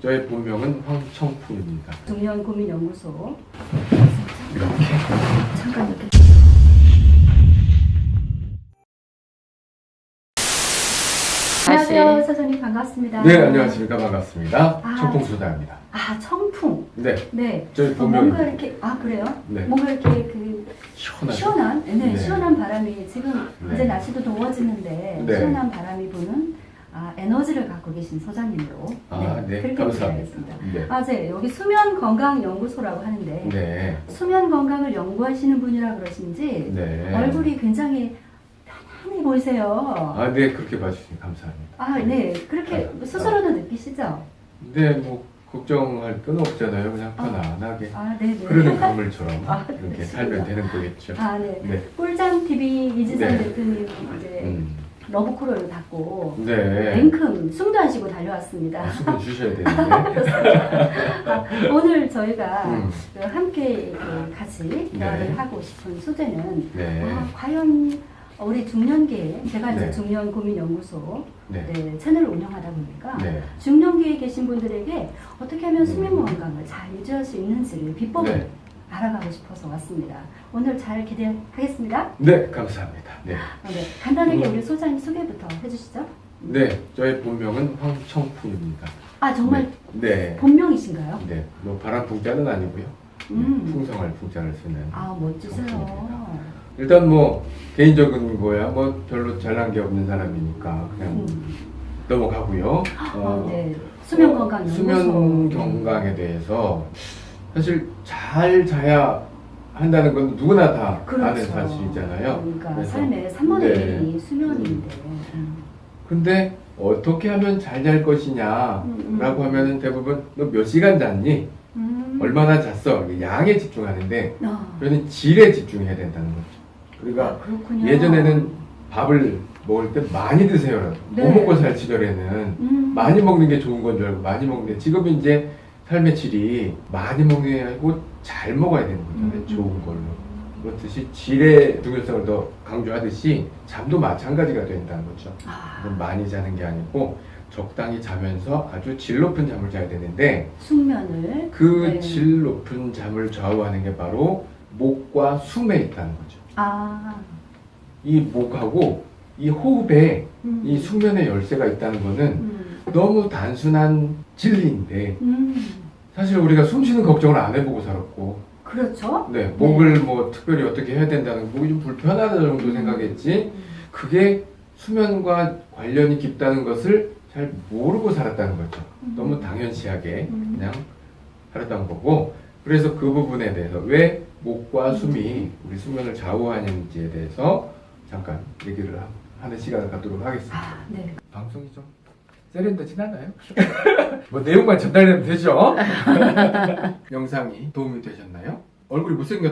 저의 본명은 황청풍입니다. 중년 고민 연구소 이렇게. 잠깐 이렇게 안녕하세요 사장님 반갑습니다. 네, 안녕하십니까. 반갑습니다. 아. 청풍소다입니다. 아 청풍 네, 네 저희 어, 뭔가 본명입니다. 이렇게 아 그래요? 네, 뭔가 이렇게 그 시원하죠. 시원한 네, 네. 시원한 바람이 지금 네. 이제 날씨도 더워지는데 네. 시원한 바람이 부는 아, 에너지를 갖고 계신 소장님으로 아, 네, 그렇게 감사합니다. 부탁하겠습니다. 네. 아, 네, 여기 수면 건강 연구소라고 하는데 네, 수면 건강을 연구하시는 분이라 그러신지 네. 얼굴이 굉장히 편안해 보이세요. 아, 네, 그렇게 봐주시니 감사합니다. 아, 네, 그렇게 아, 스스로도 느끼시죠? 근데 뭐, 걱정할 건 없잖아요. 그냥 아. 편안하게. 아, 네, 네. 흐르는 강물처럼 아, 이렇게 그렇습니다. 살면 되는 거겠죠. 아, 네. 네. 꿀잠 TV 이지선 네. 대표님 이제 음. 러브콜을 받고 네. 냉큼 숨도 안 쉬고 달려왔습니다. 아, 숨을 쉬셔야 되는데. 아, 오늘 저희가 음. 그 함께 그 같이 대화를 네. 하고 싶은 소재는 네. 아, 과연 우리 중년기에 제가 이제 네. 중년 고민 연구소 네. 네, 채널을 운영하다 보니까 네. 중년기에 계신 분들에게 어떻게 하면 수면 음. 건강을 잘 유지할 수 있는지를 비법을 네. 알아가고 싶어서 왔습니다. 오늘 잘 기대하겠습니다. 네, 감사합니다. 네. 아, 네. 간단하게 음. 우리 소장님 소개부터 해주시죠. 네, 저의 본명은 황청풍입니다. 아 정말 네. 본명이신가요? 네, 뭐 바람 풍자는 아니고요. 음. 풍성할 풍자를 쓰는. 아 멋지세요. 일단 뭐 개인적인 거야 뭐 별로 잘난 게 없는 사람이니까 그냥 음. 넘어가고요. 아, 네. 수면 어, 건강 연구소. 수면 건강에 대해서 사실 잘 자야 한다는 건 누구나 다 아는 사실이잖아요. 그러니까 그래서- 삶의 3분의 네. 1이 수면인데. 음. 근데 어떻게 하면 잘 잘 것이냐라고 음, 음. 하면은 대부분 너 몇 시간 잤니? 음. 얼마나 잤어? 양에 집중하는데 아, 저는 질에 집중해야 된다는 거죠. 아, 그러니까 그렇군요. 예전에는 밥을 먹을 때 많이 드세요라고 네. 못 먹고 살 시절에는 음. 많이 먹는 게 좋은 건 줄 알고 많이 먹는데 지금은 이제 삶의 질이 많이 먹는 게 아니고 잘 먹어야 되는 거잖아요. 음. 좋은 걸로. 그렇듯이 질의 중요성을 더 강조하듯이 잠도 마찬가지가 된다는 거죠. 아, 많이 자는 게 아니고 적당히 자면서 아주 질 높은 잠을 자야 되는데 숙면을 그 네. 질 높은 잠을 좌우하는 게 바로 목과 숨에 있다는 거죠. 아, 이 목하고 이 호흡에 음. 이 숙면의 열쇠가 있다는 거는 음. 너무 단순한 진리인데 음. 사실 우리가 숨 쉬는 걱정을 안 해보고 살았고 그렇죠. 네, 목을 뭐 특별히 어떻게 해야 된다는 목이 좀 불편하다 정도 생각했지 음. 그게 수면과 관련이 깊다는 것을 잘 모르고 살았다는 거죠. 음. 너무 당연시하게 음. 그냥 살았던 거고 그래서 그 부분에 대해서 왜 목과 음. 숨이 우리 수면을 좌우하는지에 대해서 잠깐 얘기를 하- 하는 시간을 갖도록 하겠습니다. 아, 네. 방송이 좀 세련되진 않아요? 뭐 내용만 전달되면 되죠? 영상이 도움이 되셨나요? 얼굴이 못생겼